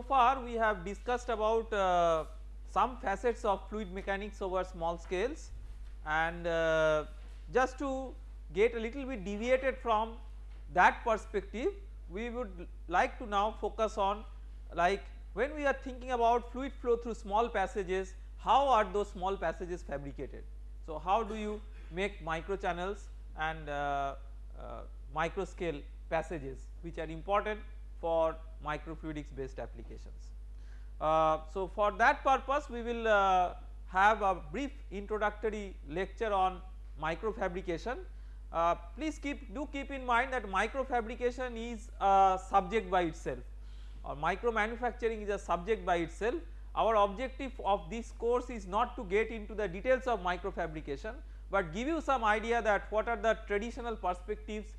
so far we have discussed about uh, some facets of fluid mechanics over small scales and uh, just to get a little bit deviated from that perspective we would like to now focus on like when we are thinking about fluid flow through small passages how are those small passages fabricated. So how do you make micro channels and uh, uh, micro scale passages which are important for microfluidics based applications. Uh, so for that purpose we will uh, have a brief introductory lecture on microfabrication. Uh, please keep do keep in mind that microfabrication is a subject by itself or micro manufacturing is a subject by itself. Our objective of this course is not to get into the details of microfabrication but give you some idea that what are the traditional perspectives,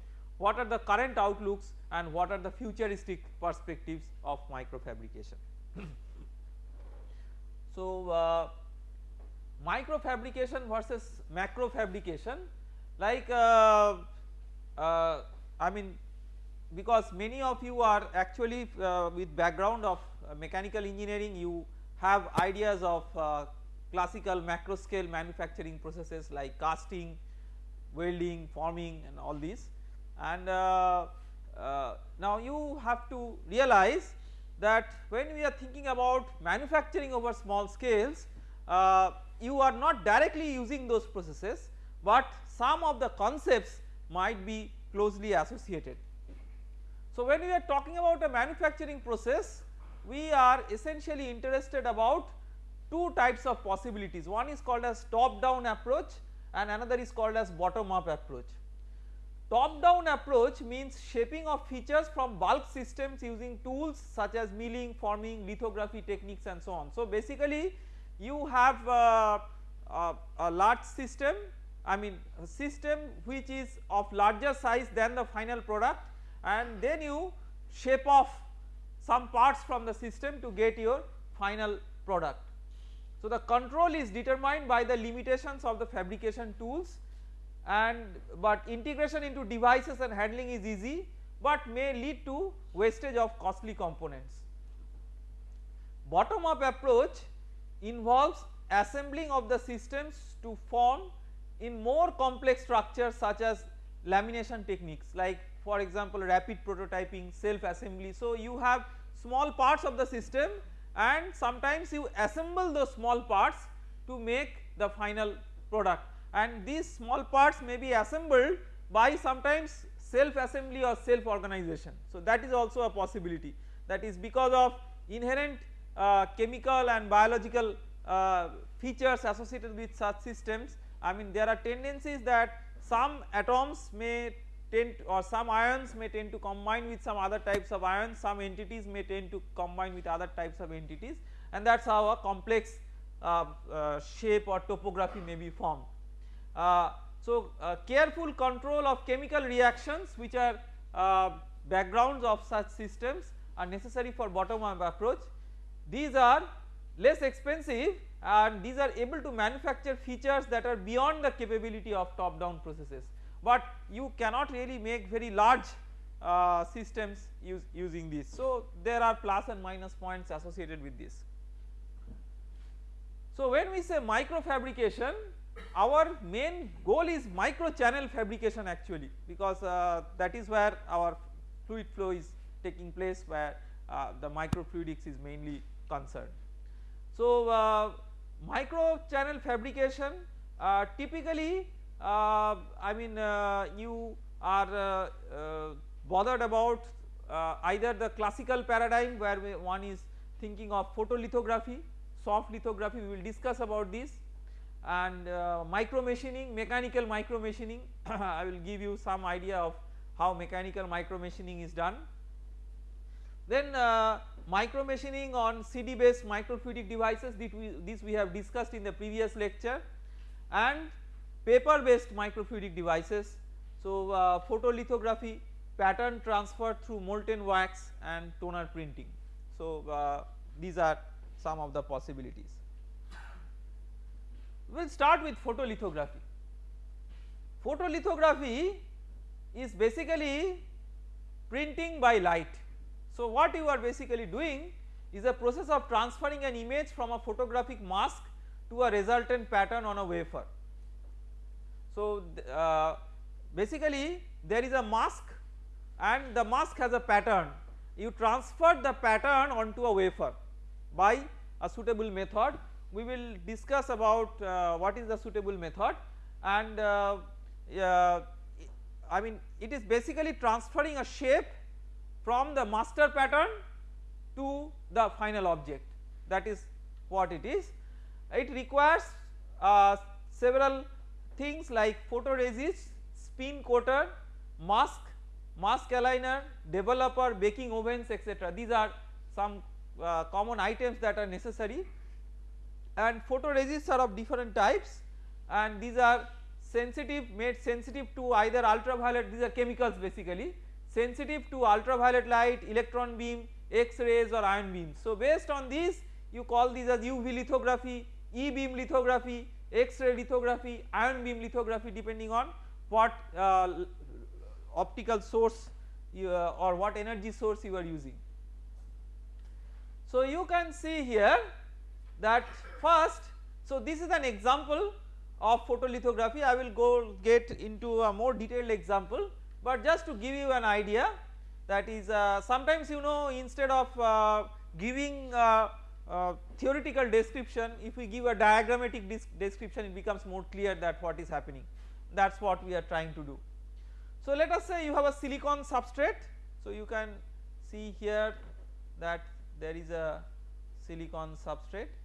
what are the current outlooks and what are the futuristic perspectives of microfabrication. so, uh, microfabrication versus macro fabrication like uh, uh, I mean because many of you are actually uh, with background of uh, mechanical engineering you have ideas of uh, classical macro scale manufacturing processes like casting, welding, forming and all these and uh, uh, now you have to realize that when we are thinking about manufacturing over small scales uh, you are not directly using those processes but some of the concepts might be closely associated. So when we are talking about a manufacturing process we are essentially interested about two types of possibilities one is called as top down approach and another is called as bottom up approach. Top down approach means shaping of features from bulk systems using tools such as milling, forming, lithography techniques and so on. So basically you have uh, uh, a large system I mean a system which is of larger size than the final product and then you shape off some parts from the system to get your final product. So the control is determined by the limitations of the fabrication tools and but integration into devices and handling is easy but may lead to wastage of costly components. Bottom up approach involves assembling of the systems to form in more complex structures such as lamination techniques like for example rapid prototyping, self assembly. So you have small parts of the system and sometimes you assemble those small parts to make the final product and these small parts may be assembled by sometimes self assembly or self organization. So that is also a possibility that is because of inherent uh, chemical and biological uh, features associated with such systems I mean there are tendencies that some atoms may tend or some ions may tend to combine with some other types of ions some entities may tend to combine with other types of entities and that is how a complex uh, uh, shape or topography may be formed. Uh, so uh, careful control of chemical reactions which are uh, backgrounds of such systems are necessary for bottom up approach. These are less expensive and these are able to manufacture features that are beyond the capability of top down processes but you cannot really make very large uh, systems use, using this. So there are plus and minus points associated with this. So when we say micro fabrication our main goal is micro channel fabrication actually because uh, that is where our fluid flow is taking place where uh, the microfluidics is mainly concerned. So uh, micro channel fabrication uh, typically uh, I mean uh, you are bothered about either the classical paradigm where one is thinking of photolithography, soft lithography we will discuss about this and uh, micro machining, mechanical micro machining I will give you some idea of how mechanical micro machining is done. Then uh, micro machining on CD based microfluidic devices we, this we have discussed in the previous lecture and paper based microfluidic devices. So uh, photolithography, pattern transfer through molten wax and toner printing. So uh, these are some of the possibilities. We will start with photolithography. Photolithography is basically printing by light so what you are basically doing is a process of transferring an image from a photographic mask to a resultant pattern on a wafer. So uh, basically there is a mask and the mask has a pattern you transfer the pattern onto a wafer by a suitable method we will discuss about uh, what is the suitable method and uh, uh, I mean it is basically transferring a shape from the master pattern to the final object that is what it is. It requires uh, several things like photoresist, spin coater, mask, mask aligner, developer, baking ovens etc. These are some uh, common items that are necessary and photoresists are of different types and these are sensitive made sensitive to either ultraviolet these are chemicals basically sensitive to ultraviolet light, electron beam, X rays or ion beams. So based on these you call these as UV lithography, E beam lithography, X ray lithography, ion beam lithography depending on what uh, optical source you, uh, or what energy source you are using. So you can see here that first so this is an example of photolithography. I will go get into a more detailed example but just to give you an idea that is uh, sometimes you know instead of uh, giving uh, uh theoretical description if we give a diagrammatic description it becomes more clear that what is happening. That is what we are trying to do. So let us say you have a silicon substrate. So you can see here that there is a silicon substrate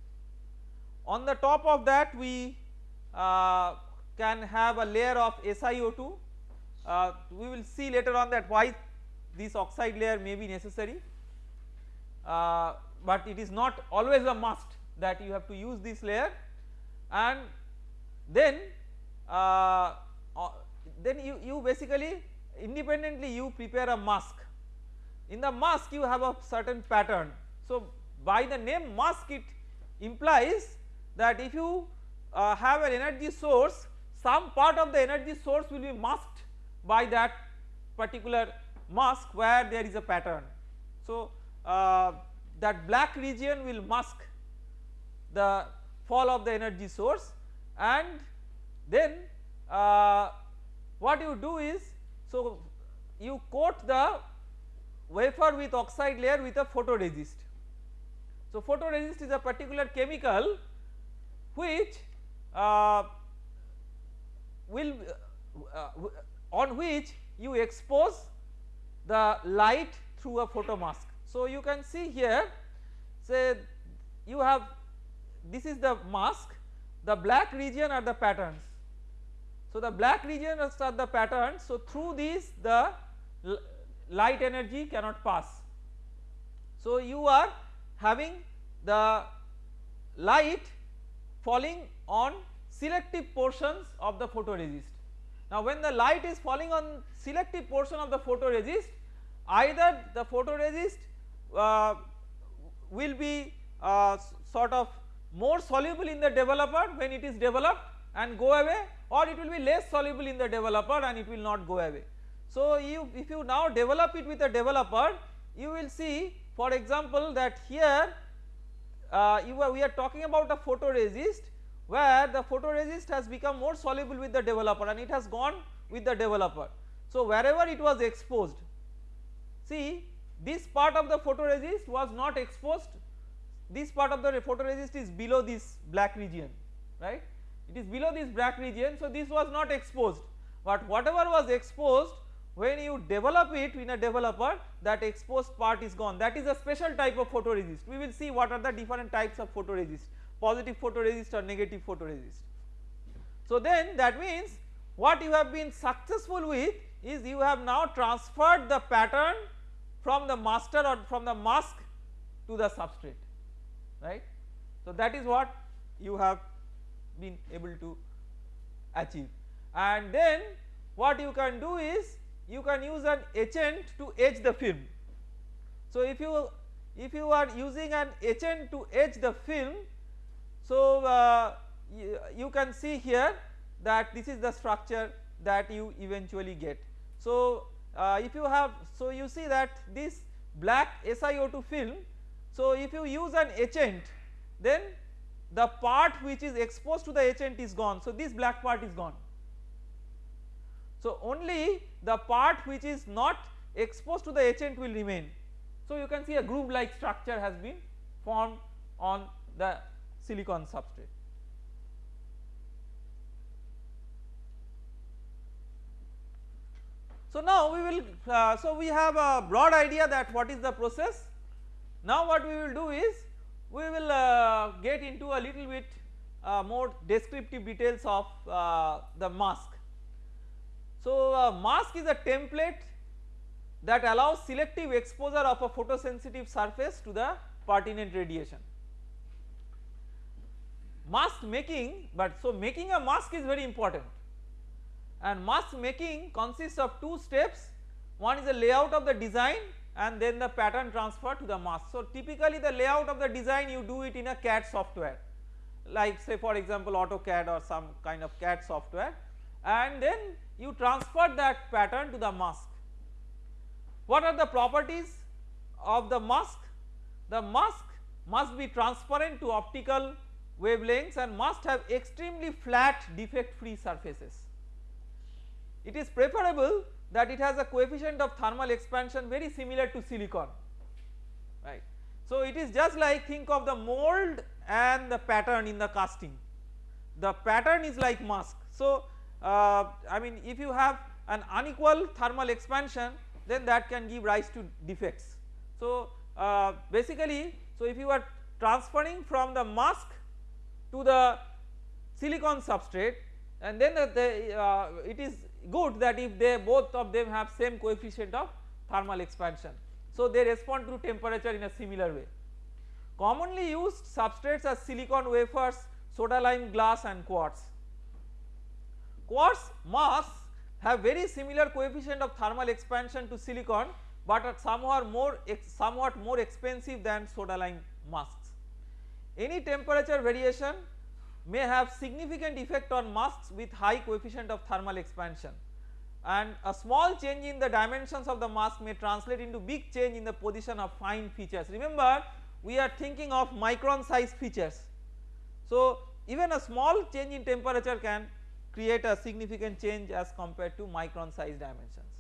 on the top of that we uh, can have a layer of SiO2 uh, we will see later on that why this oxide layer may be necessary. Uh, but it is not always a must that you have to use this layer. And then uh, uh, then you, you basically independently you prepare a mask. In the mask you have a certain pattern. So by the name mask it implies that if you uh, have an energy source some part of the energy source will be masked by that particular mask where there is a pattern. So uh, that black region will mask the fall of the energy source and then uh, what you do is so you coat the wafer with oxide layer with a photoresist. So photoresist is a particular chemical which uh, will uh, on which you expose the light through a photo mask. So you can see here say you have this is the mask the black region are the patterns. So the black region are the patterns so through these the light energy cannot pass. So you are having the light falling on selective portions of the photoresist. Now when the light is falling on selective portion of the photoresist either the photoresist uh, will be uh, sort of more soluble in the developer when it is developed and go away or it will be less soluble in the developer and it will not go away. So you if you now develop it with a developer you will see for example that here uh, are, we are talking about a photoresist where the photoresist has become more soluble with the developer and it has gone with the developer. So wherever it was exposed see this part of the photoresist was not exposed. This part of the photoresist is below this black region right? It is below this black region so this was not exposed. But whatever was exposed when you develop it in a developer that exposed part is gone that is a special type of photoresist we will see what are the different types of photoresist positive photoresist or negative photoresist. So then that means what you have been successful with is you have now transferred the pattern from the master or from the mask to the substrate right. So that is what you have been able to achieve and then what you can do is you can use an etchant to etch the film. So if you if you are using an etchant to etch the film so uh, you, you can see here that this is the structure that you eventually get. So uh, if you have so you see that this black SiO2 film So if you use an etchant then the part which is exposed to the etchant is gone so this black part is gone. So only the part which is not exposed to the etchant will remain. So you can see a groove like structure has been formed on the silicon substrate. So now we will uh, so we have a broad idea that what is the process. Now what we will do is we will uh, get into a little bit uh, more descriptive details of uh, the mask. So uh, mask is a template that allows selective exposure of a photosensitive surface to the pertinent radiation. Mask making but so making a mask is very important and mask making consists of two steps one is the layout of the design and then the pattern transfer to the mask. So typically the layout of the design you do it in a CAD software like say for example AutoCAD or some kind of CAD software and then you transfer that pattern to the mask. What are the properties of the mask? The mask must be transparent to optical wavelengths and must have extremely flat defect free surfaces. It is preferable that it has a coefficient of thermal expansion very similar to silicon right. So it is just like think of the mold and the pattern in the casting the pattern is like mask. So uh, I mean if you have an unequal thermal expansion then that can give rise to defects. So uh, basically so if you are transferring from the mask to the silicon substrate and then the, the uh, it is good that if they both of them have same coefficient of thermal expansion. So they respond to temperature in a similar way. Commonly used substrates are silicon wafers, soda lime glass and quartz. Quartz masks have very similar coefficient of thermal expansion to silicon but are somewhat more somewhat more expensive than soda lime masks. Any temperature variation may have significant effect on masks with high coefficient of thermal expansion and a small change in the dimensions of the mask may translate into big change in the position of fine features. Remember we are thinking of micron size features. So even a small change in temperature can create a significant change as compared to micron size dimensions.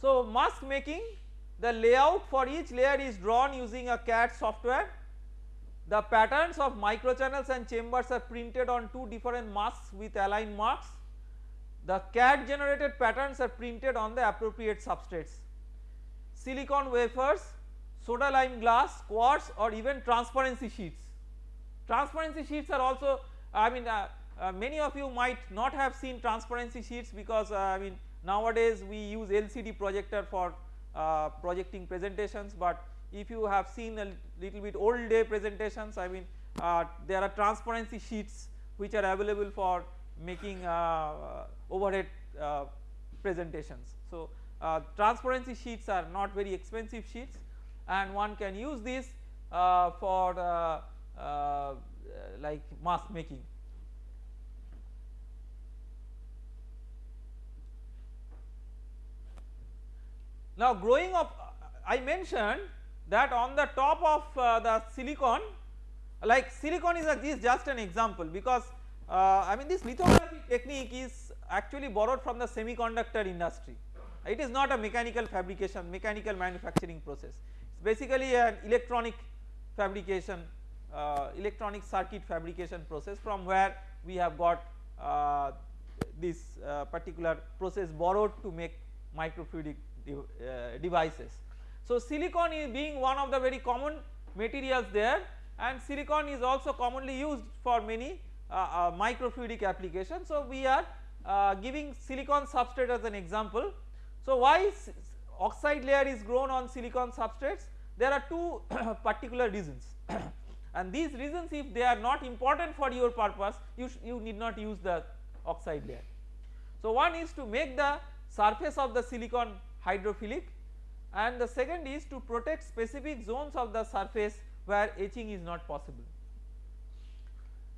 So mask making the layout for each layer is drawn using a CAD software the patterns of microchannels and chambers are printed on two different masks with aligned marks. The CAD generated patterns are printed on the appropriate substrates. Silicon wafers, soda lime glass, quartz or even transparency sheets. Transparency sheets are also I mean uh, uh, many of you might not have seen transparency sheets because uh, I mean nowadays we use LCD projector for uh, projecting presentations but if you have seen a little bit old day presentations I mean uh, there are transparency sheets which are available for making uh, overhead presentations. So transparency sheets are not very expensive sheets and one can use this for like mask making. Now growing up I mentioned that on the top of uh, the silicon like silicon is, a, is just an example because uh, I mean this lithography technique is actually borrowed from the semiconductor industry. It is not a mechanical fabrication mechanical manufacturing process. It is basically an electronic fabrication uh, electronic circuit fabrication process from where we have got uh, this uh, particular process borrowed to make microfluidic devices. So silicon is being one of the very common materials there and silicon is also commonly used for many uh, uh, microfluidic applications. So we are uh, giving silicon substrate as an example. So why oxide layer is grown on silicon substrates? There are two particular reasons and these reasons if they are not important for your purpose you, you need not use the oxide layer. So one is to make the surface of the silicon hydrophilic and the second is to protect specific zones of the surface where etching is not possible.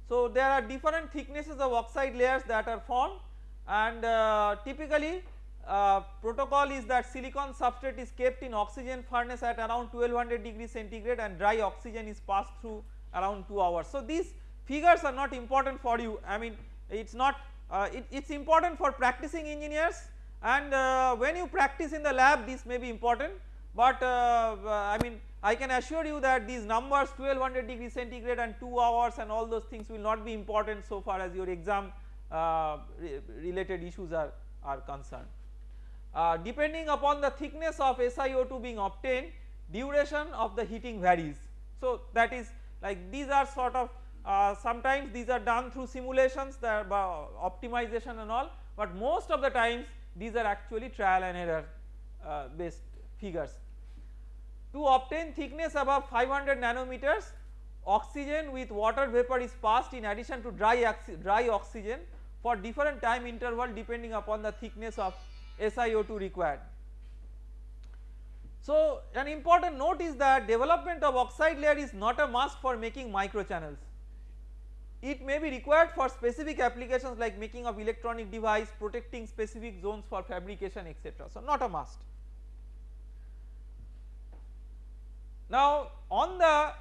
So there are different thicknesses of oxide layers that are formed and uh, typically uh, protocol is that silicon substrate is kept in oxygen furnace at around 1200 degree centigrade and dry oxygen is passed through around 2 hours. So these figures are not important for you I mean it is not uh, it is important for practicing engineers and uh, when you practice in the lab this may be important but uh, I mean I can assure you that these numbers 1200 degree centigrade and 2 hours and all those things will not be important so far as your exam uh, re related issues are, are concerned. Uh, depending upon the thickness of SiO2 being obtained duration of the heating varies. So that is like these are sort of uh, sometimes these are done through simulations that optimization and all but most of the times these are actually trial and error uh, based figures. To obtain thickness above 500 nanometers oxygen with water vapor is passed in addition to dry, dry oxygen for different time interval depending upon the thickness of SiO2 required. So an important note is that development of oxide layer is not a must for making microchannels. It may be required for specific applications like making of electronic device, protecting specific zones for fabrication etc. So not a must. Now on the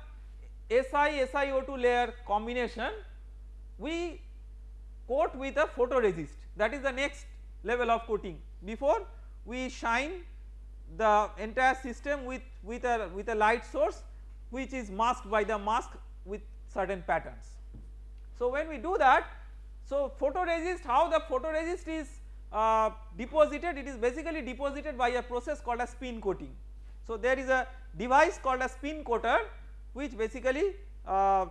Si SiO2 layer combination we coat with a photoresist that is the next level of coating before we shine the entire system with, with a with a light source which is masked by the mask with certain patterns. So when we do that so photoresist how the photoresist is uh, deposited it is basically deposited by a process called a spin coating. So there is a device called a spin coater which basically uh,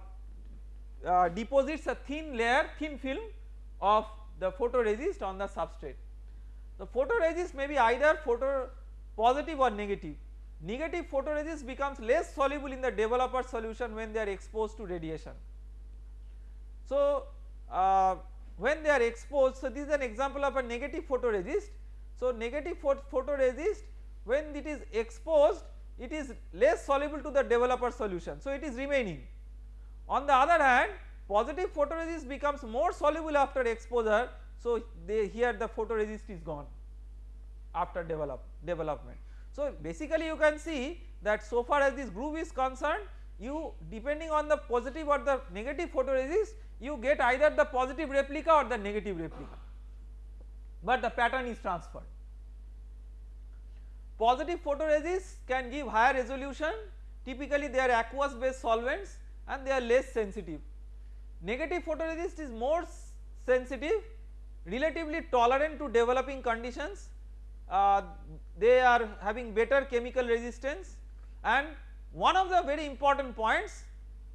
uh, deposits a thin layer thin film of the photoresist on the substrate. The photoresist may be either photo positive or negative. Negative photoresist becomes less soluble in the developer solution when they are exposed to radiation. So uh, when they are exposed so this is an example of a negative photoresist. So negative photoresist when it is exposed it is less soluble to the developer solution so it is remaining. On the other hand positive photoresist becomes more soluble after exposure so they here the photoresist is gone after develop development. So basically you can see that so far as this groove is concerned you depending on the positive or the negative photoresist you get either the positive replica or the negative replica. But the pattern is transferred. Positive photoresist can give higher resolution. Typically they are aqueous based solvents and they are less sensitive. Negative photoresist is more sensitive relatively tolerant to developing conditions. Uh, they are having better chemical resistance. And one of the very important points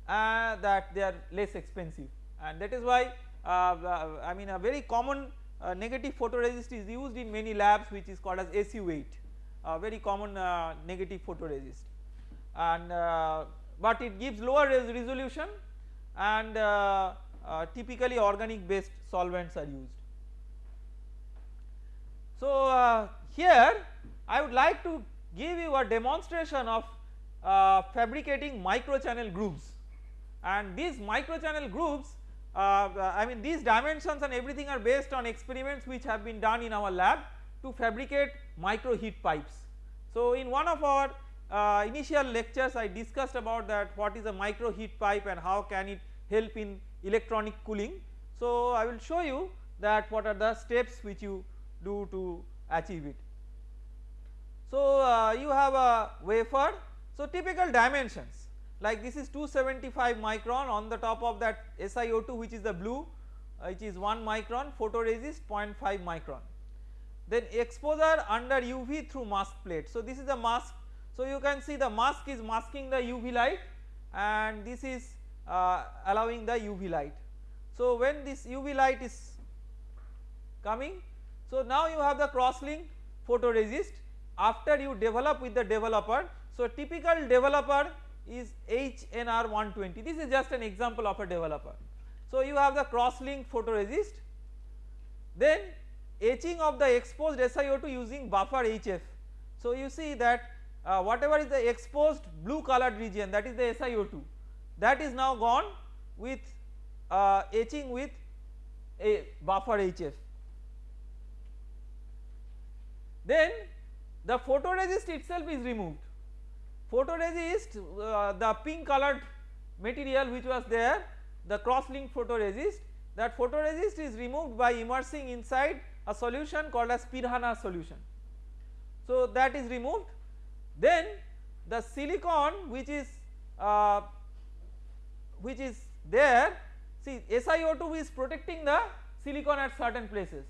uh, that they are less expensive and that is why uh, uh I mean a very common uh, negative photoresist is used in many labs which is called as SU8 a very common uh, negative photoresist and but it gives lower res resolution and typically organic based solvents are used. So here I would like to give you a demonstration of uh, fabricating microchannel grooves and these microchannel grooves uh, I mean these dimensions and everything are based on experiments which have been done in our lab to fabricate micro heat pipes. So in one of our uh, initial lectures I discussed about that what is a micro heat pipe and how can it help in electronic cooling. So I will show you that what are the steps which you do to achieve it. So uh, you have a wafer so typical dimensions like this is 275 micron on the top of that SiO2 which is the blue uh, which is 1 micron photoresist 0.5 micron. Then exposure under UV through mask plate. So this is the mask so you can see the mask is masking the UV light and this is uh, allowing the UV light. So when this UV light is coming so now you have the cross-link photoresist after you develop with the developer. So typical developer is HNR 120 this is just an example of a developer. So you have the cross-link photoresist then etching of the exposed SiO2 using buffer HF. So you see that uh, whatever is the exposed blue colored region that is the SiO2 that is now gone with uh, etching with a buffer HF then the photoresist itself is removed photoresist uh, the pink colored material which was there the cross linked photoresist that photoresist is removed by immersing inside a solution called as Piranha solution. So that is removed then the silicon which is uh, which is there see SiO2 is protecting the silicon at certain places.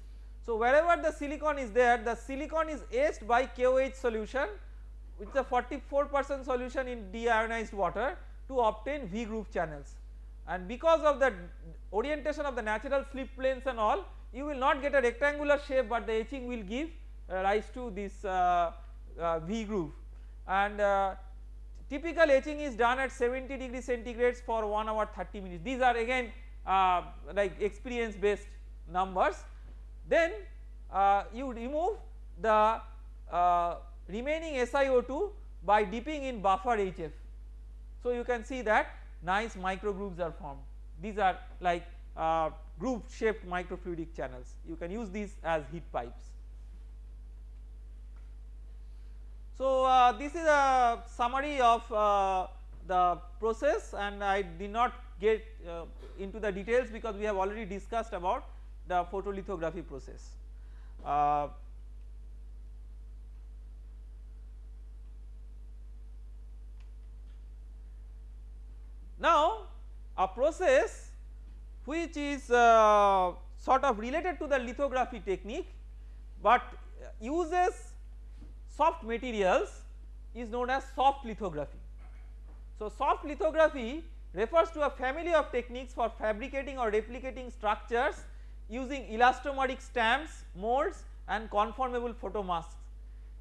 So wherever the silicon is there the silicon is etched by KOH solution which is a 44 percent solution in deionized water to obtain V groove channels. And because of the orientation of the natural slip planes and all you will not get a rectangular shape but the etching will give uh, rise to this uh, uh, V groove and uh, typical etching is done at 70 degree centigrades for 1 hour 30 minutes. These are again uh, like experience based numbers. Then uh, you remove the remaining SiO2 by dipping in buffer HF. So you can see that nice micro grooves are formed these are like uh, groove shaped microfluidic channels you can use these as heat pipes. So uh, this is a summary of uh, the process and I did not get uh, into the details because we have already discussed about the photolithography process. Now a process which is uh, sort of related to the lithography technique but uses soft materials is known as soft lithography. So soft lithography refers to a family of techniques for fabricating or replicating structures using elastomeric stamps, molds and conformable photomasks.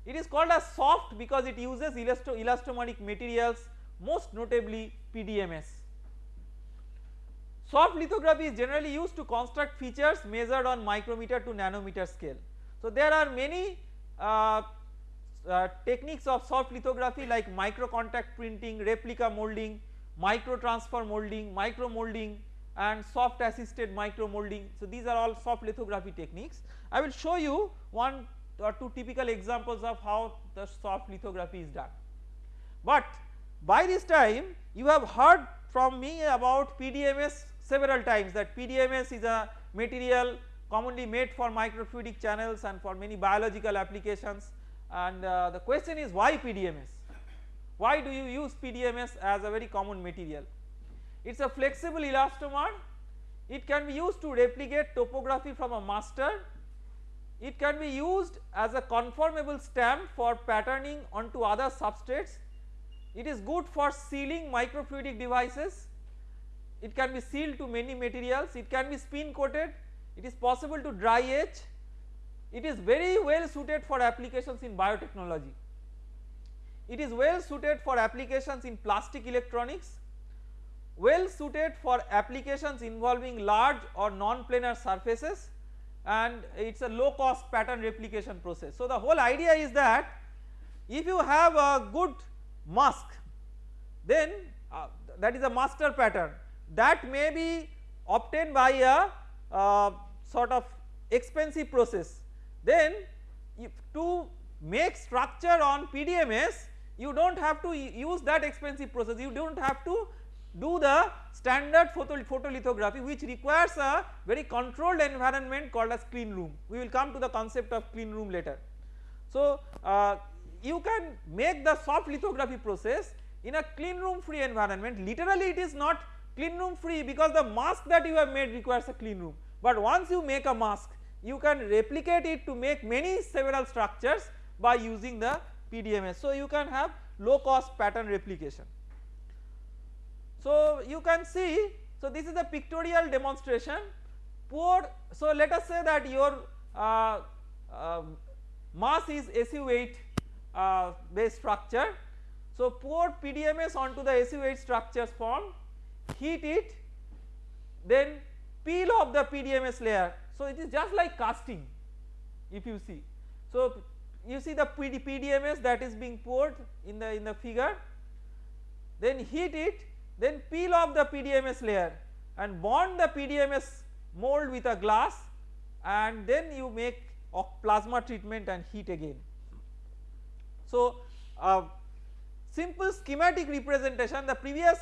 It is called as soft because it uses elasto elastomeric materials most notably PDMS. Soft lithography is generally used to construct features measured on micrometer to nanometer scale. So there are many uh, uh, techniques of soft lithography like micro contact printing, replica molding, micro transfer molding, micro molding and soft assisted micro molding. So these are all soft lithography techniques. I will show you one or two typical examples of how the soft lithography is done. But by this time you have heard from me about PDMS several times that PDMS is a material commonly made for microfluidic channels and for many biological applications and uh, the question is why PDMS? Why do you use PDMS as a very common material? It is a flexible elastomer, it can be used to replicate topography from a master, it can be used as a conformable stamp for patterning onto other substrates, it is good for sealing microfluidic devices, it can be sealed to many materials, it can be spin coated, it is possible to dry etch, it is very well suited for applications in biotechnology. It is well suited for applications in plastic electronics, well suited for applications involving large or non-planar surfaces. And it is a low cost pattern replication process. So the whole idea is that if you have a good mask. Then uh, that is a master pattern. That may be obtained by a uh, sort of expensive process. Then to make structure on PDMS you do not have to use that expensive process. You do not have to do the standard photo, photolithography which requires a very controlled environment called as clean room. We will come to the concept of clean room later. So uh, you can make the soft lithography process in a clean room free environment literally it is not clean room free because the mask that you have made requires a clean room but once you make a mask you can replicate it to make many several structures by using the PDMS. So you can have low cost pattern replication. So you can see so this is a pictorial demonstration so let us say that your uh, uh, mass is SU8 uh, base structure. So pour PDMS onto the SU8 structures form heat it then peel off the PDMS layer so it is just like casting if you see. So you see the PD, PDMS that is being poured in the in the figure then heat it then peel off the PDMS layer and bond the PDMS mold with a glass and then you make plasma treatment and heat again. So uh, simple schematic representation the previous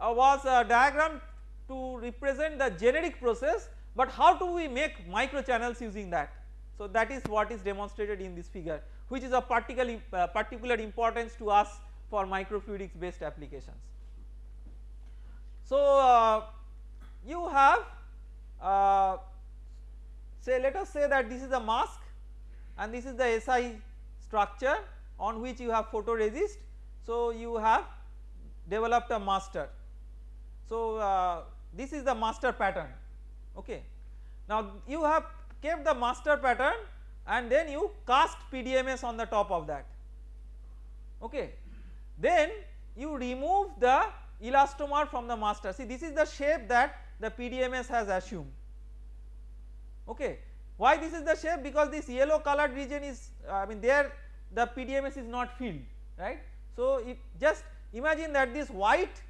uh, was a diagram to represent the generic process but how do we make micro channels using that. So that is what is demonstrated in this figure which is of particular, uh, particular importance to us for microfluidics based applications. So uh, you have uh, say let us say that this is a mask and this is the SI structure on which you have photoresist. So you have developed a master. So uh, this is the master pattern okay. Now you have kept the master pattern and then you cast PDMS on the top of that okay. Then you remove the elastomer from the master see this is the shape that the PDMS has assumed okay. Why this is the shape because this yellow colored region is I mean there the PDMS is not filled right. So if just imagine that this white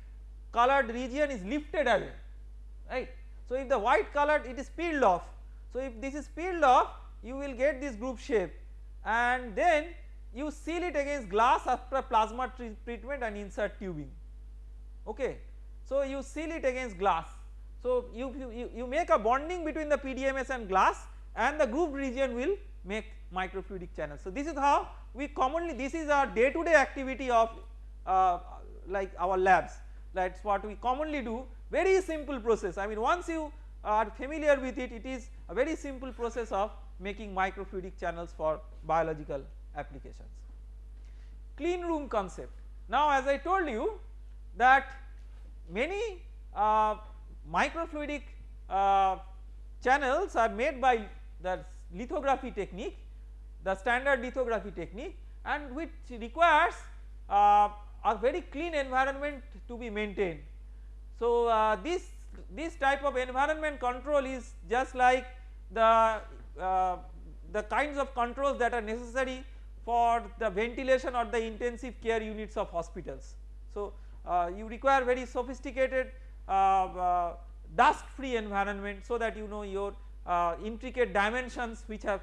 colored region is lifted away right. So if the white colored it is peeled off so if this is peeled off you will get this groove shape and then you seal it against glass after plasma treatment and insert tubing okay. So you seal it against glass so you, you, you make a bonding between the PDMS and glass and the groove region will make microfluidic channels. So this is how we commonly this is our day to day activity of uh, like our labs that is what we commonly do very simple process I mean once you are familiar with it it is a very simple process of making microfluidic channels for biological applications. Clean room concept now as I told you that many uh, microfluidic uh, channels are made by the lithography technique the standard lithography technique and which requires uh, a very clean environment to be maintained. So uh, this this type of environment control is just like the uh, the kinds of controls that are necessary for the ventilation or the intensive care units of hospitals. So uh, you require very sophisticated uh, uh, dust free environment so that you know your uh, intricate dimensions which have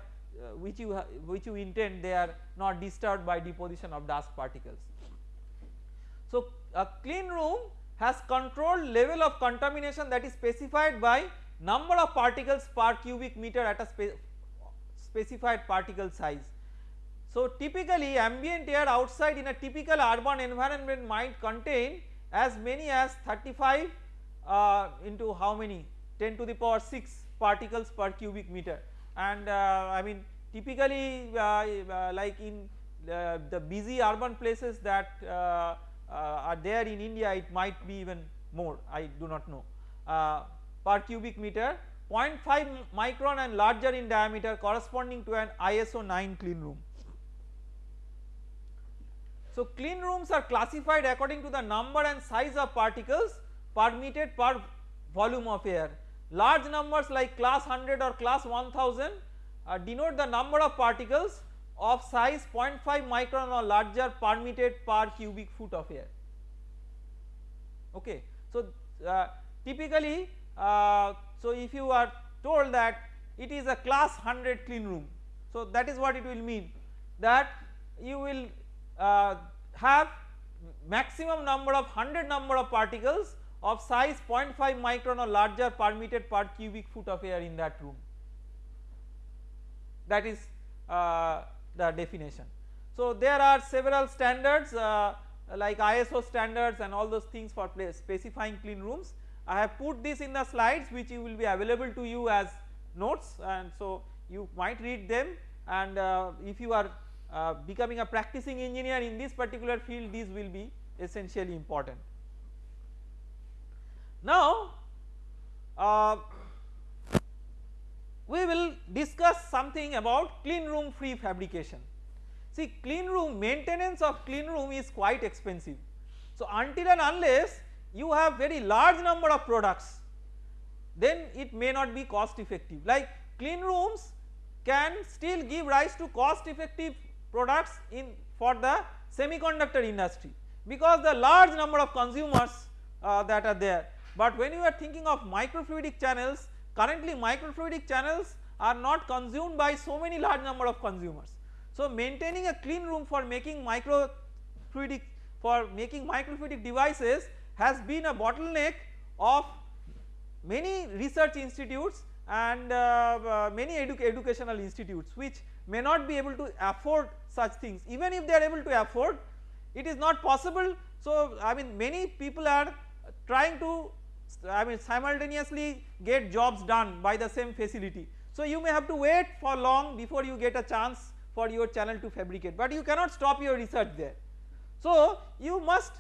which you which you intend they are not disturbed by deposition of dust particles. So a clean room has controlled level of contamination that is specified by number of particles per cubic meter at a spe specified particle size. So typically ambient air outside in a typical urban environment might contain as many as 35 uh, into how many 10 to the power 6 particles per cubic meter and uh, I mean typically uh, uh like in the busy urban places that are there in India it might be even more I do not know per cubic meter 0.5 micron and larger in diameter corresponding to an ISO 9 clean room. So clean rooms are classified according to the number and size of particles permitted per volume of air. Large numbers like class 100 or class 1000 uh, denote the number of particles of size 0.5 micron or larger permitted per cubic foot of air. Okay. So uh, typically uh, so if you are told that it is a class 100 clean room so that is what it will mean that you will uh, have maximum number of 100 number of particles of size 0.5 micron or larger permitted per cubic foot of air in that room that is uh, the definition. So there are several standards uh, like ISO standards and all those things for specifying clean rooms I have put this in the slides which will be available to you as notes and so you might read them and uh, if you are uh, becoming a practicing engineer in this particular field these will be essentially important. Now uh, we will discuss something about clean room free fabrication. See clean room maintenance of clean room is quite expensive. So until and unless you have very large number of products then it may not be cost effective like clean rooms can still give rise to cost effective products in for the semiconductor industry because the large number of consumers uh, that are there but when you are thinking of microfluidic channels currently microfluidic channels are not consumed by so many large number of consumers. So maintaining a clean room for making microfluidic for making microfluidic devices has been a bottleneck of many research institutes and uh, uh, many edu educational institutes which may not be able to afford such things even if they are able to afford it is not possible. So I mean many people are trying to I mean simultaneously get jobs done by the same facility. So you may have to wait for long before you get a chance for your channel to fabricate but you cannot stop your research there. So you must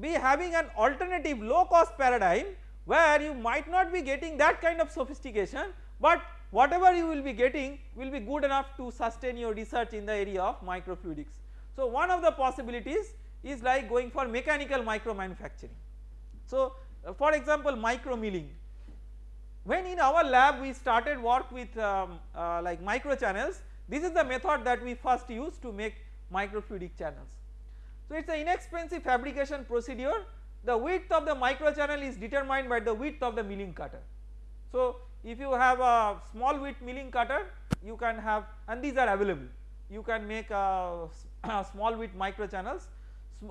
be having an alternative low cost paradigm where you might not be getting that kind of sophistication but whatever you will be getting will be good enough to sustain your research in the area of microfluidics. So one of the possibilities is like going for mechanical micro manufacturing. So for example micro milling when in our lab we started work with um, uh, like micro channels this is the method that we first used to make microfluidic channels. So it is an inexpensive fabrication procedure the width of the micro channel is determined by the width of the milling cutter. So if you have a small width milling cutter you can have and these are available you can make a, a small width micro channels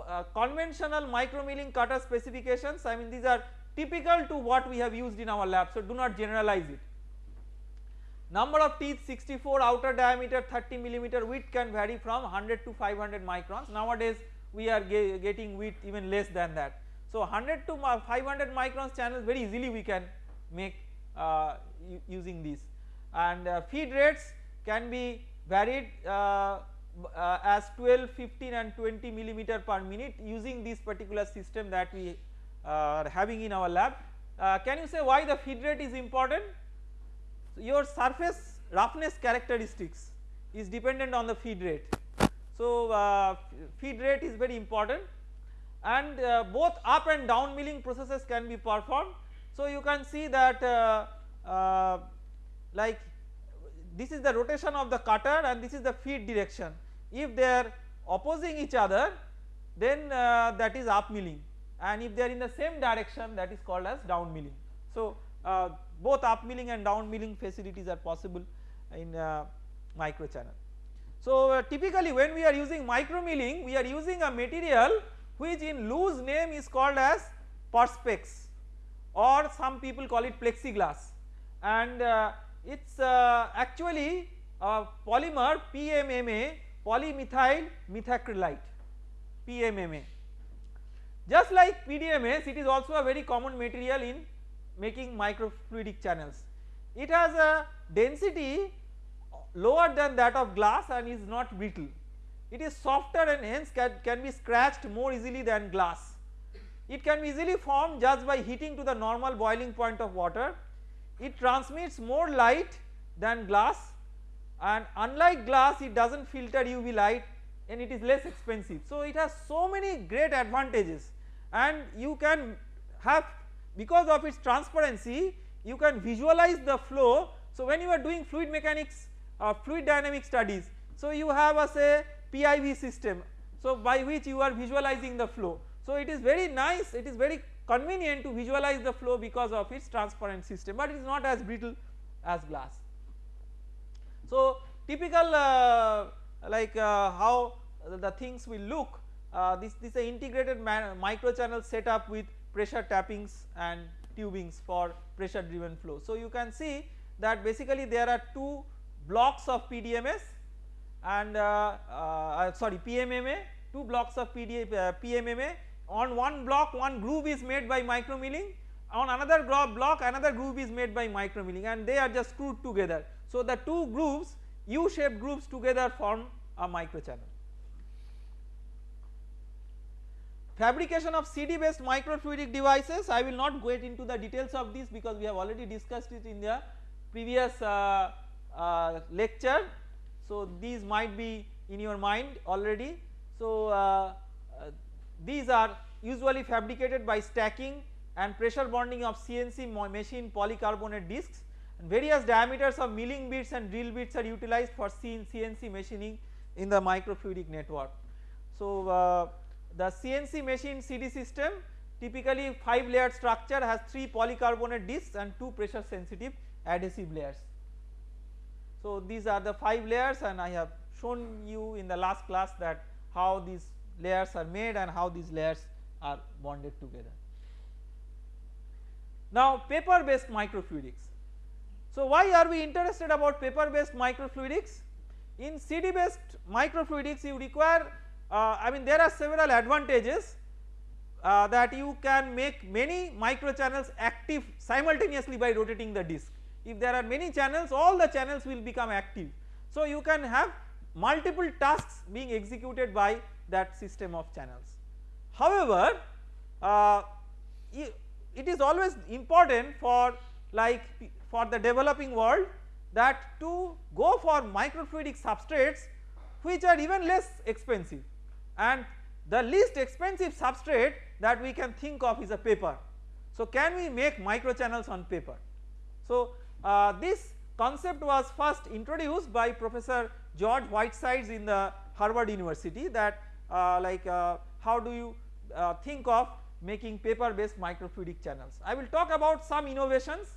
uh, conventional micro milling cutter specifications I mean these are typical to what we have used in our lab so do not generalize it. Number of teeth 64 outer diameter 30 millimeter width can vary from 100 to 500 microns nowadays we are ge getting width even less than that. So 100 to 500 microns channels very easily we can make uh, using these and uh, feed rates can be varied uh, uh, as 12, 15 and 20 millimeter per minute using this particular system that we uh, are having in our lab. Uh, can you say why the feed rate is important? So your surface roughness characteristics is dependent on the feed rate. So uh, feed rate is very important and uh, both up and down milling processes can be performed. So you can see that like this is the rotation of the cutter and this is the feed direction if they are opposing each other then uh, that is up milling and if they are in the same direction that is called as down milling. So uh, both up milling and down milling facilities are possible in uh, micro channel. So uh, typically when we are using micro milling we are using a material which in loose name is called as perspex or some people call it plexiglass and uh, it is uh, actually a polymer PMMA polymethyl methacrylate PMMA. Just like PDMS it is also a very common material in making microfluidic channels. It has a density lower than that of glass and is not brittle. It is softer and hence can, can be scratched more easily than glass. It can be easily formed just by heating to the normal boiling point of water. It transmits more light than glass and unlike glass it does not filter UV light and it is less expensive. So it has so many great advantages and you can have because of its transparency you can visualize the flow. So when you are doing fluid mechanics or fluid dynamic studies so you have a say PIV system so by which you are visualizing the flow. So it is very nice it is very convenient to visualize the flow because of its transparent system but it is not as brittle as glass. So typical uh, like uh, how the things will look uh, this, this is an integrated micro channel setup with pressure tappings and tubings for pressure driven flow. So you can see that basically there are two blocks of PDMS and uh, uh, sorry PMMA two blocks of uh, PMMA on one block one groove is made by micro milling on another block another groove is made by micro milling and they are just screwed together so the two grooves U shaped grooves together form a microchannel. Fabrication of CD based microfluidic devices I will not go into the details of this because we have already discussed it in the previous uh, uh, lecture. So these might be in your mind already. So uh, uh these are usually fabricated by stacking and pressure bonding of CNC machine polycarbonate discs and various diameters of milling bits and drill bits are utilized for CNC machining in the microfluidic network. So uh, the CNC machine CD system typically 5 layer structure has 3 polycarbonate discs and 2 pressure sensitive adhesive layers. So these are the 5 layers and I have shown you in the last class that how these layers are made and how these layers are bonded together. Now paper based microfluidics. So why are we interested about paper based microfluidics? In CD based microfluidics you require uh, I mean there are several advantages uh, that you can make many microchannels active simultaneously by rotating the disc. If there are many channels all the channels will become active. So you can have multiple tasks being executed by that system of channels. However, uh, it is always important for like for the developing world that to go for microfluidic substrates which are even less expensive and the least expensive substrate that we can think of is a paper. So can we make microchannels on paper? So uh, this concept was first introduced by Professor George Whitesides in the Harvard University that uh, like uh, how do you uh, think of making paper based microfluidic channels. I will talk about some innovations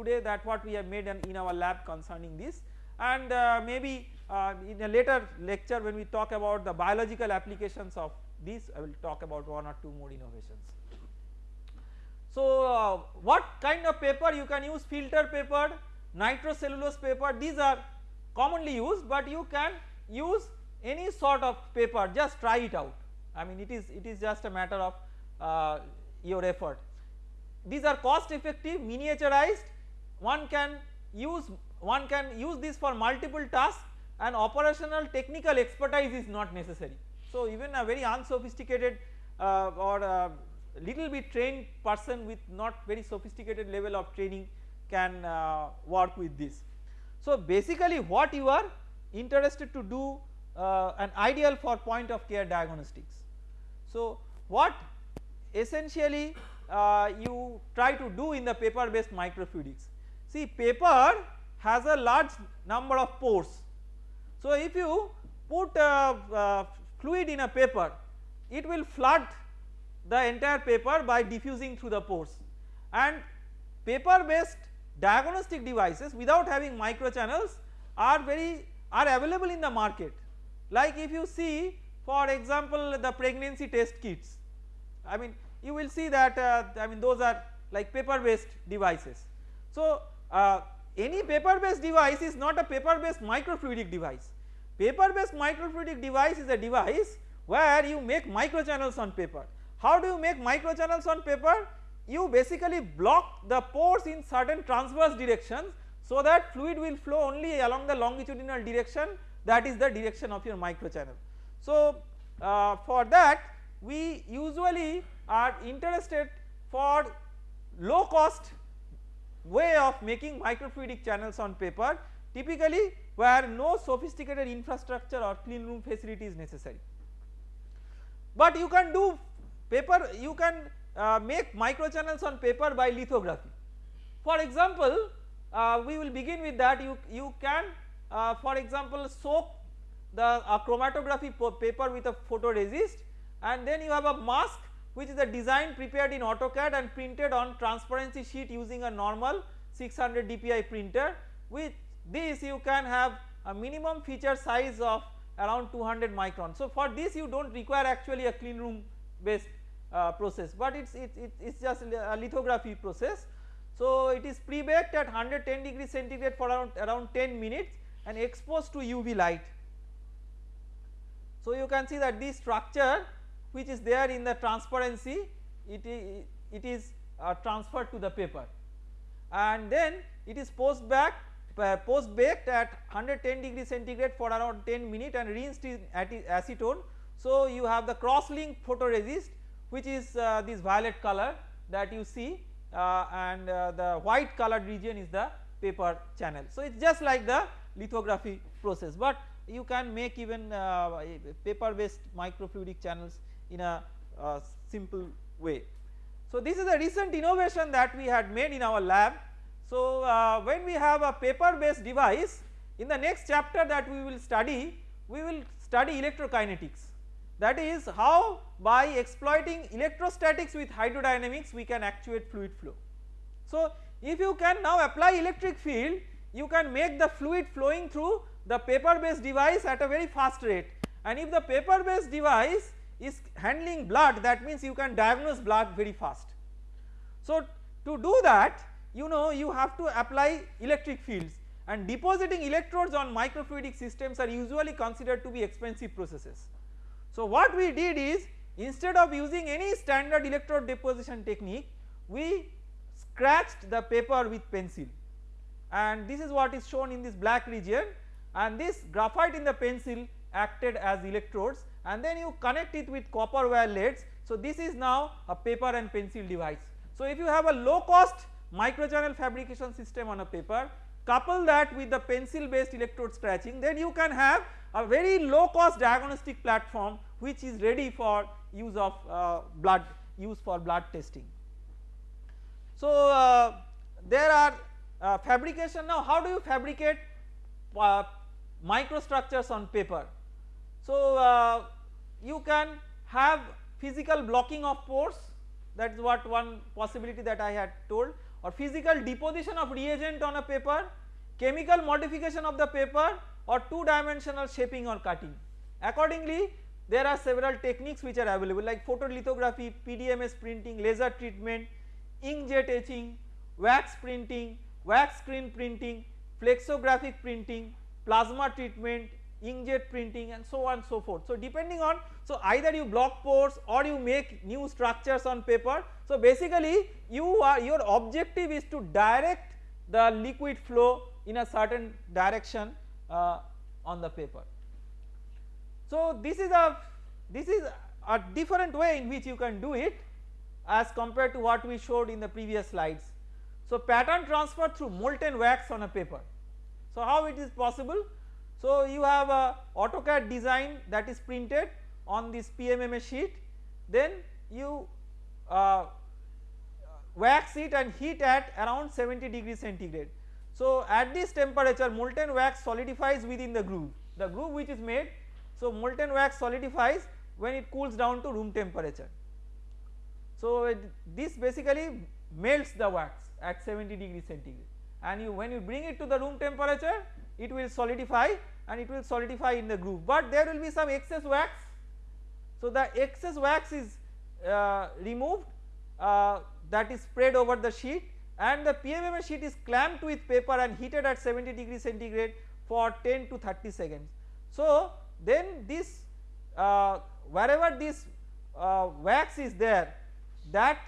today that what we have made in, in our lab concerning this. And uh, maybe uh, in a later lecture when we talk about the biological applications of this I will talk about one or two more innovations. So uh, what kind of paper? You can use filter paper, nitrocellulose paper. These are commonly used but you can use any sort of paper. Just try it out. I mean it is it is just a matter of uh, your effort. These are cost effective miniaturized one can use one can use this for multiple tasks and operational technical expertise is not necessary. So even a very unsophisticated uh, or a little bit trained person with not very sophisticated level of training can uh, work with this. So basically what you are interested to do uh, an ideal for point of care diagnostics. So what essentially uh, you try to do in the paper based microfluidics. See paper has a large number of pores. So if you put uh, uh, fluid in a paper it will flood the entire paper by diffusing through the pores and paper based diagnostic devices without having microchannels are very are available in the market like if you see for example the pregnancy test kits I mean you will see that uh, I mean those are like paper based devices. So uh, any paper based device is not a paper based microfluidic device. Paper based microfluidic device is a device where you make microchannels on paper. How do you make microchannels on paper? You basically block the pores in certain transverse directions so that fluid will flow only along the longitudinal direction that is the direction of your microchannel. So uh, for that we usually are interested for low cost way of making microfluidic channels on paper typically where no sophisticated infrastructure or clean room facility is necessary. But you can do paper you can uh, make microchannels on paper by lithography. For example uh, we will begin with that you, you can uh, for example soak the chromatography paper with a photoresist and then you have a mask which is a design prepared in AutoCAD and printed on transparency sheet using a normal 600 dpi printer with this you can have a minimum feature size of around 200 micron. So for this you do not require actually a clean room based uh, process but it is it, it, it's just a lithography process. So it is pre-baked at 110 degree centigrade for around, around 10 minutes and exposed to UV light. So you can see that this structure which is there in the transparency it, it is uh, transferred to the paper and then it is post back uh, post baked at 110 degree centigrade for around 10 minutes and rinsed in acetone. So you have the cross link photoresist which is uh, this violet color that you see uh, and uh, the white colored region is the paper channel. So it is just like the lithography process but you can make even paper based microfluidic channels in a uh, simple way. So this is a recent innovation that we had made in our lab. So uh, when we have a paper based device in the next chapter that we will study we will study electrokinetics that is how by exploiting electrostatics with hydrodynamics we can actuate fluid flow. So if you can now apply electric field you can make the fluid flowing through the paper based device at a very fast rate and if the paper based device is handling blood that means you can diagnose blood very fast. So to do that you know you have to apply electric fields and depositing electrodes on microfluidic systems are usually considered to be expensive processes. So what we did is instead of using any standard electrode deposition technique we scratched the paper with pencil and this is what is shown in this black region and this graphite in the pencil acted as electrodes and then you connect it with copper wire leads. So this is now a paper and pencil device. So if you have a low cost microchannel fabrication system on a paper couple that with the pencil based electrode scratching then you can have a very low cost diagnostic platform which is ready for use of uh, blood use for blood testing. So uh, there are uh, fabrication now how do you fabricate uh, microstructures on paper. So uh, you can have physical blocking of pores that is what one possibility that I had told or physical deposition of reagent on a paper, chemical modification of the paper or 2 dimensional shaping or cutting. Accordingly there are several techniques which are available like photolithography, PDMS printing, laser treatment, inkjet etching, wax printing, wax screen printing, flexographic printing, plasma treatment, inkjet printing and so on so forth. So depending on so either you block pores or you make new structures on paper. So basically you are your objective is to direct the liquid flow in a certain direction uh, on the paper. So this is a this is a different way in which you can do it as compared to what we showed in the previous slides. So pattern transfer through molten wax on a paper. So how it is possible? So you have a AutoCAD design that is printed on this PMMA sheet then you uh, wax it and heat at around 70 degrees centigrade. So at this temperature molten wax solidifies within the groove the groove which is made so molten wax solidifies when it cools down to room temperature. So it, this basically melts the wax at 70 degrees centigrade and you when you bring it to the room temperature it will solidify and it will solidify in the groove but there will be some excess wax. So the excess wax is uh, removed uh, that is spread over the sheet and the PMMA sheet is clamped with paper and heated at 70 degrees centigrade for 10 to 30 seconds. So then this uh, wherever this uh, wax is there that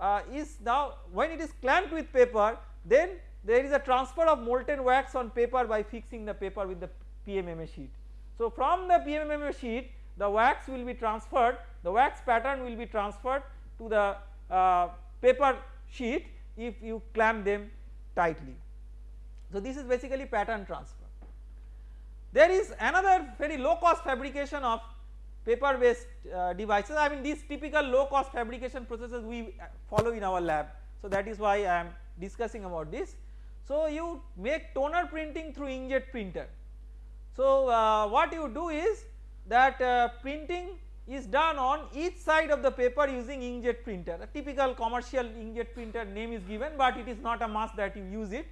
uh, is now when it is clamped with paper then there is a transfer of molten wax on paper by fixing the paper with the PMMA sheet. So from the PMMA sheet the wax will be transferred the wax pattern will be transferred to the uh, paper sheet if you clamp them tightly. So this is basically pattern transfer. There is another very low cost fabrication of paper based uh, devices I mean these typical low cost fabrication processes we follow in our lab. So that is why I am discussing about this. So you make toner printing through inkjet printer. So uh, what you do is that uh, printing is done on each side of the paper using inkjet printer a typical commercial inkjet printer name is given but it is not a must that you use it.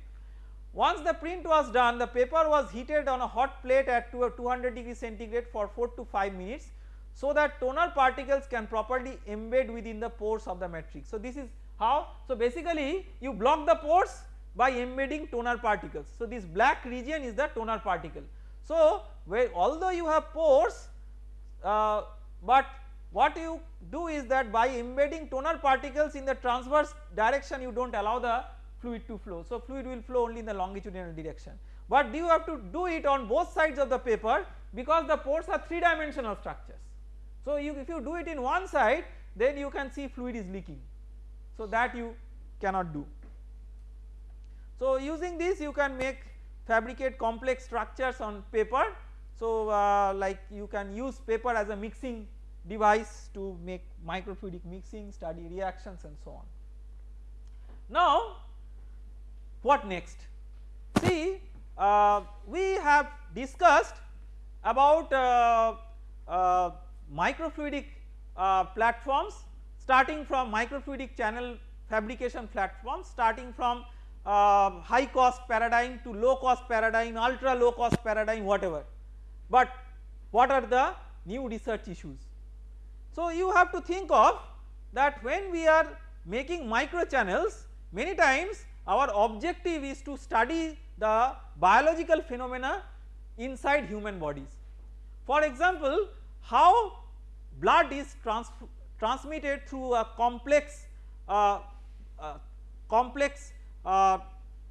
Once the print was done the paper was heated on a hot plate at 200 degree centigrade for 4 to 5 minutes so that toner particles can properly embed within the pores of the matrix. So this is how so basically you block the pores by embedding toner particles. So this black region is the toner particle. So where although you have pores uh, but what you do is that by embedding toner particles in the transverse direction you do not allow the fluid to flow. So fluid will flow only in the longitudinal direction but you have to do it on both sides of the paper because the pores are 3 dimensional structures. So you if you do it in one side then you can see fluid is leaking so that you cannot do. So using this you can make fabricate complex structures on paper so uh, like you can use paper as a mixing device to make microfluidic mixing, study reactions and so on. Now what next? See uh, we have discussed about uh, uh microfluidic uh, platforms starting from microfluidic channel fabrication platforms starting from uh, high cost paradigm to low cost paradigm, ultra low cost paradigm whatever. But what are the new research issues? So you have to think of that when we are making micro channels many times our objective is to study the biological phenomena inside human bodies. For example, how blood is trans transmitted through a complex uh, uh, complex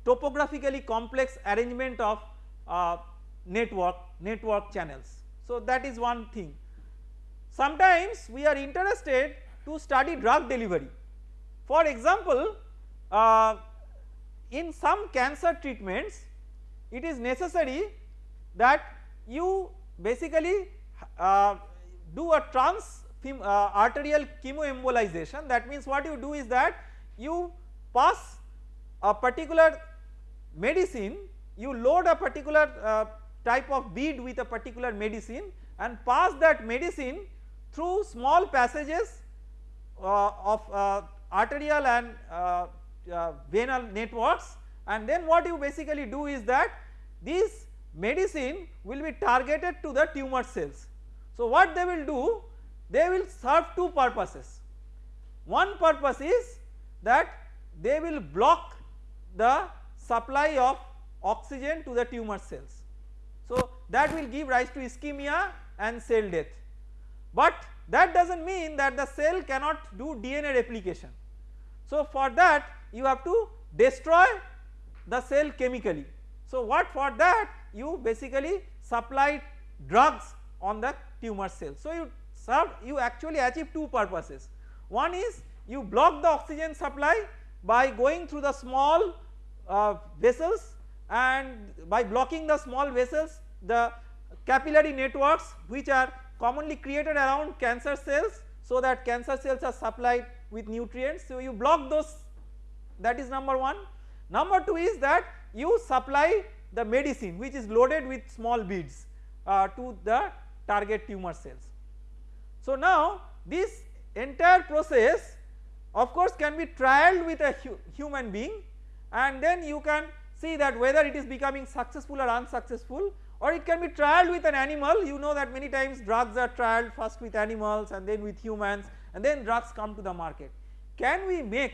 topographically complex arrangement of uh, network network channels. So that is one thing. Sometimes we are interested to study drug delivery. For example, uh, in some cancer treatments it is necessary that you basically uh, do a trans uh, arterial chemoembolization that means what you do is that you pass a particular medicine you load a particular uh, type of bead with a particular medicine and pass that medicine through small passages uh, of uh, arterial and uh, uh, venal networks and then what you basically do is that this medicine will be targeted to the tumor cells. So what they will do they will serve two purposes one purpose is that they will block the supply of oxygen to the tumor cells. So that will give rise to ischemia and cell death but that does not mean that the cell cannot do DNA replication. So for that you have to destroy the cell chemically. So what for that you basically supply drugs on the tumor cell. So you serve you actually achieve two purposes. One is you block the oxygen supply by going through the small uh, vessels and by blocking the small vessels the capillary networks which are commonly created around cancer cells so that cancer cells are supplied with nutrients. So you block those that is number 1. Number 2 is that you supply the medicine which is loaded with small beads uh, to the target tumor cells. So now this entire process of course can be trialed with a hu human being and then you can see that whether it is becoming successful or unsuccessful or it can be trialed with an animal you know that many times drugs are trialed first with animals and then with humans and then drugs come to the market. Can we make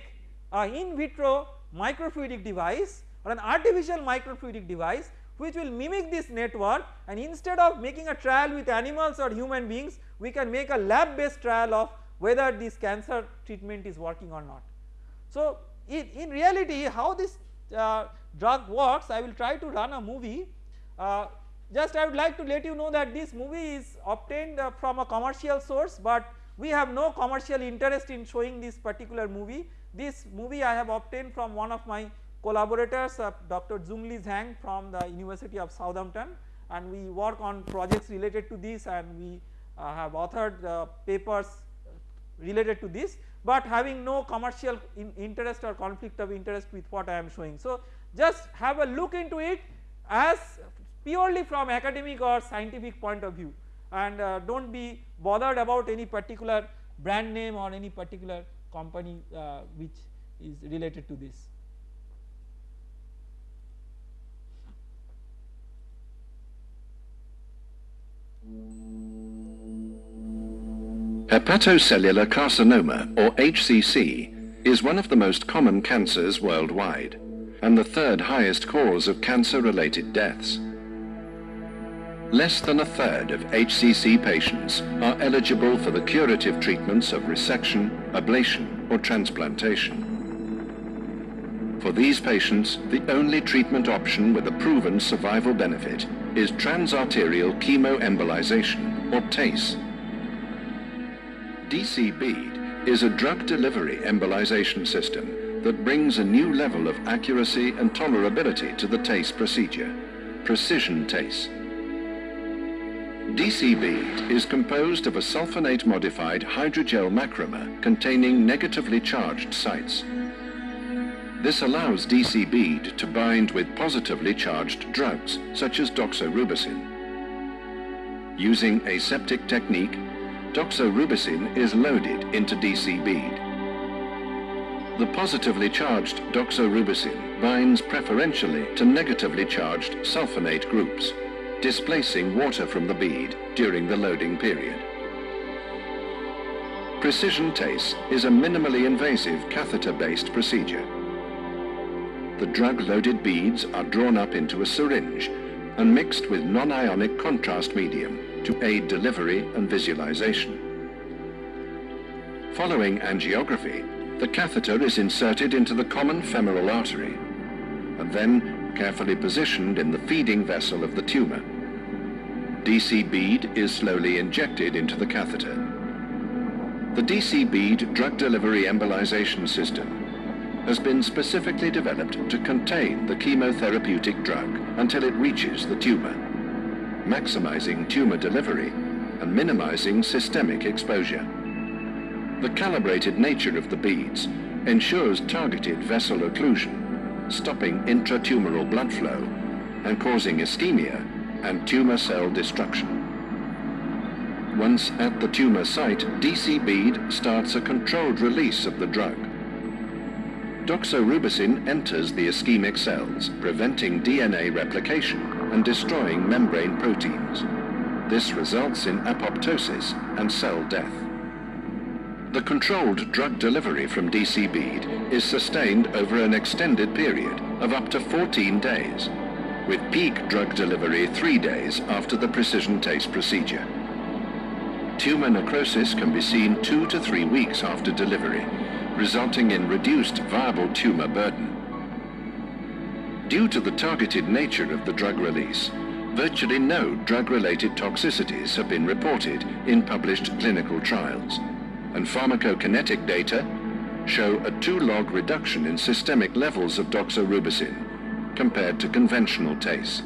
a in vitro microfluidic device or an artificial microfluidic device which will mimic this network and instead of making a trial with animals or human beings we can make a lab based trial of whether this cancer treatment is working or not. So in, in reality how this uh, drug works I will try to run a movie uh, just I would like to let you know that this movie is obtained uh, from a commercial source but we have no commercial interest in showing this particular movie. This movie I have obtained from one of my collaborators uh, Dr. Xunli Zhang from the University of Southampton and we work on projects related to this and we uh, have authored uh, papers related to this but having no commercial in interest or conflict of interest with what I am showing. So just have a look into it as purely from academic or scientific point of view and uh, do not be bothered about any particular brand name or any particular company uh, which is related to this. Hepatocellular carcinoma or HCC is one of the most common cancers worldwide and the third highest cause of cancer related deaths. Less than a third of HCC patients are eligible for the curative treatments of resection, ablation or transplantation. For these patients, the only treatment option with a proven survival benefit is transarterial chemoembolization or TACE. DC bead is a drug delivery embolization system that brings a new level of accuracy and tolerability to the TACE procedure, precision TACE. DC bead is composed of a sulfonate modified hydrogel macromer containing negatively charged sites. This allows DC bead to bind with positively charged drugs such as doxorubicin. Using aseptic technique, doxorubicin is loaded into DC bead. the positively charged doxorubicin binds preferentially to negatively charged sulfonate groups, displacing water from the bead during the loading period. Precision TACE is a minimally invasive catheter-based procedure. The drug-loaded beads are drawn up into a syringe and mixed with non-ionic contrast medium to aid delivery and visualization. Following angiography, the catheter is inserted into the common femoral artery and then carefully positioned in the feeding vessel of the tumor. DC bead is slowly injected into the catheter. The DC bead drug delivery embolization system has been specifically developed to contain the chemotherapeutic drug until it reaches the tumor, maximizing tumor delivery and minimizing systemic exposure. The calibrated nature of the beads ensures targeted vessel occlusion, stopping intratumoral blood flow and causing ischemia and tumor cell destruction. Once at the tumor site, DC bead starts a controlled release of the drug. Doxorubicin enters the ischemic cells, preventing DNA replication and destroying membrane proteins. This results in apoptosis and cell death. The controlled drug delivery from DC bead is sustained over an extended period of up to 14 days, with peak drug delivery three days after the precision TACE procedure. Tumor necrosis can be seen two to three weeks after delivery, resulting in reduced viable tumor burden. Due to the targeted nature of the drug release, virtually no drug-related toxicities have been reported in published clinical trials, and pharmacokinetic data show a 2-log reduction in systemic levels of doxorubicin compared to conventional TACE.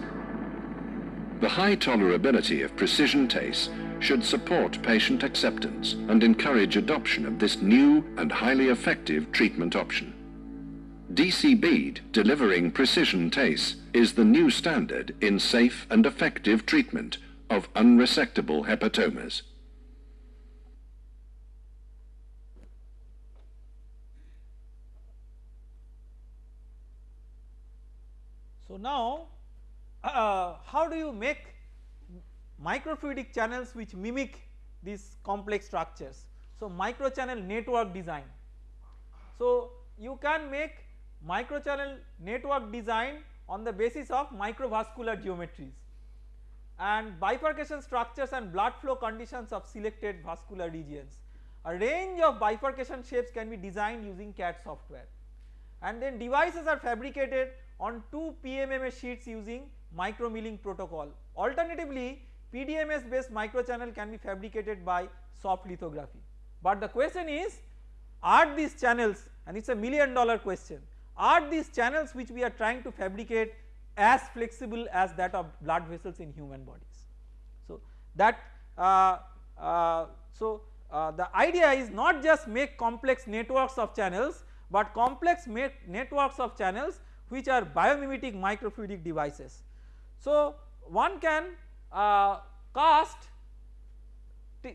The high tolerability of precision TACE should support patient acceptance and encourage adoption of this new and highly effective treatment option. DC bead delivering precision TACE is the new standard in safe and effective treatment of unresectable hepatomas. So now uh, how do you make microfluidic channels which mimic these complex structures. So, microchannel network design. So, you can make microchannel network design on the basis of microvascular geometries and bifurcation structures and blood flow conditions of selected vascular regions. A range of bifurcation shapes can be designed using CAD software and then devices are fabricated on 2 PMMA sheets using micromilling protocol. Alternatively, PDMS based microchannel can be fabricated by soft lithography. But the question is are these channels and it is a million dollar question are these channels which we are trying to fabricate as flexible as that of blood vessels in human bodies. So that uh, uh, so uh, the idea is not just make complex networks of channels but complex networks of channels which are biomimetic microfluidic devices. So one can uh, cast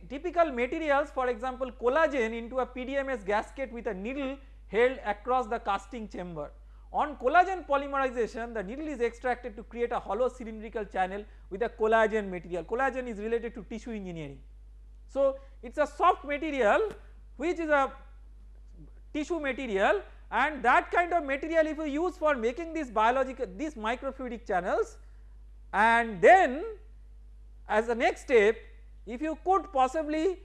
typical materials for example collagen into a PDMS gasket with a needle held across the casting chamber. On collagen polymerization the needle is extracted to create a hollow cylindrical channel with a collagen material. Collagen is related to tissue engineering. So it is a soft material which is a tissue material and that kind of material if you use for making these biological these microfluidic channels and then as a next step if you could possibly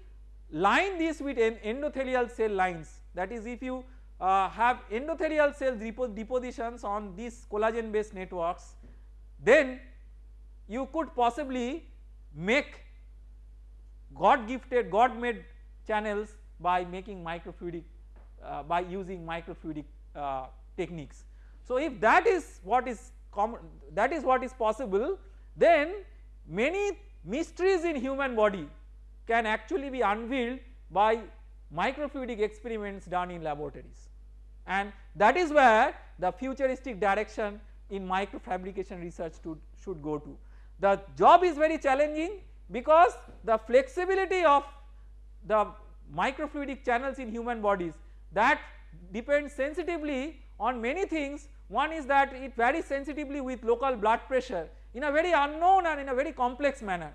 line this with endothelial cell lines that is if you uh, have endothelial cell depositions on these collagen based networks then you could possibly make God gifted God made channels by making microfluidic uh, by using microfluidic uh, techniques. So if that is what is common that is what is possible then many mysteries in human body can actually be unveiled by microfluidic experiments done in laboratories and that is where the futuristic direction in microfabrication research to, should go to. The job is very challenging because the flexibility of the microfluidic channels in human bodies that depends sensitively on many things one is that it varies sensitively with local blood pressure in a very unknown and in a very complex manner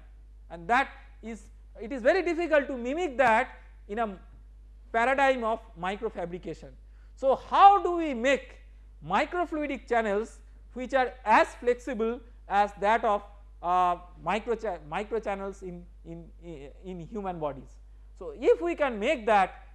and that is it is very difficult to mimic that in a paradigm of microfabrication. So how do we make microfluidic channels which are as flexible as that of uh, micro, cha micro channels in, in, in human bodies. So if we can make that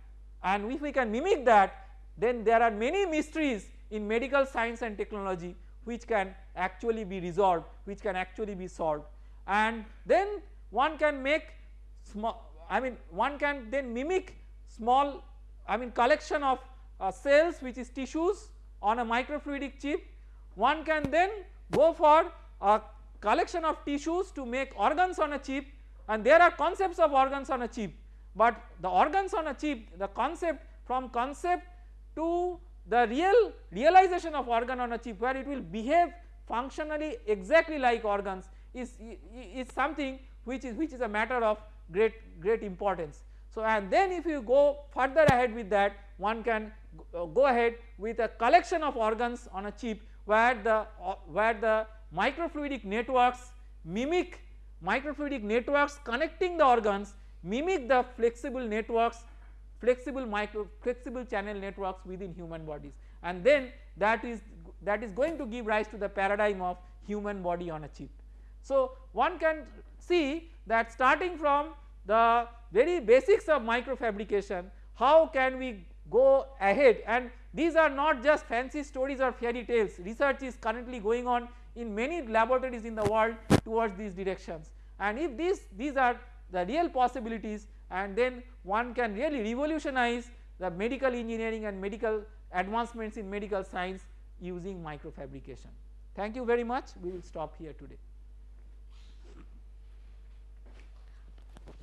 and if we can mimic that then there are many mysteries in medical science and technology which can actually be resolved which can actually be solved and then one can make small I mean one can then mimic small I mean collection of uh, cells which is tissues on a microfluidic chip one can then go for a collection of tissues to make organs on a chip and there are concepts of organs on a chip but the organs on a chip the concept from concept to the real realization of organ on a chip where it will behave functionally exactly like organs is, is something which is which is a matter of great great importance. So and then if you go further ahead with that one can go ahead with a collection of organs on a chip where the where the microfluidic networks mimic microfluidic networks connecting the organs mimic the flexible networks flexible micro flexible channel networks within human bodies and then that is that is going to give rise to the paradigm of human body on a chip. So one can see that starting from the very basics of microfabrication how can we go ahead and these are not just fancy stories or fairy tales research is currently going on in many laboratories in the world towards these directions and if these these are the real possibilities and then one can really revolutionize the medical engineering and medical advancements in medical science using microfabrication. Thank you very much we will stop here today.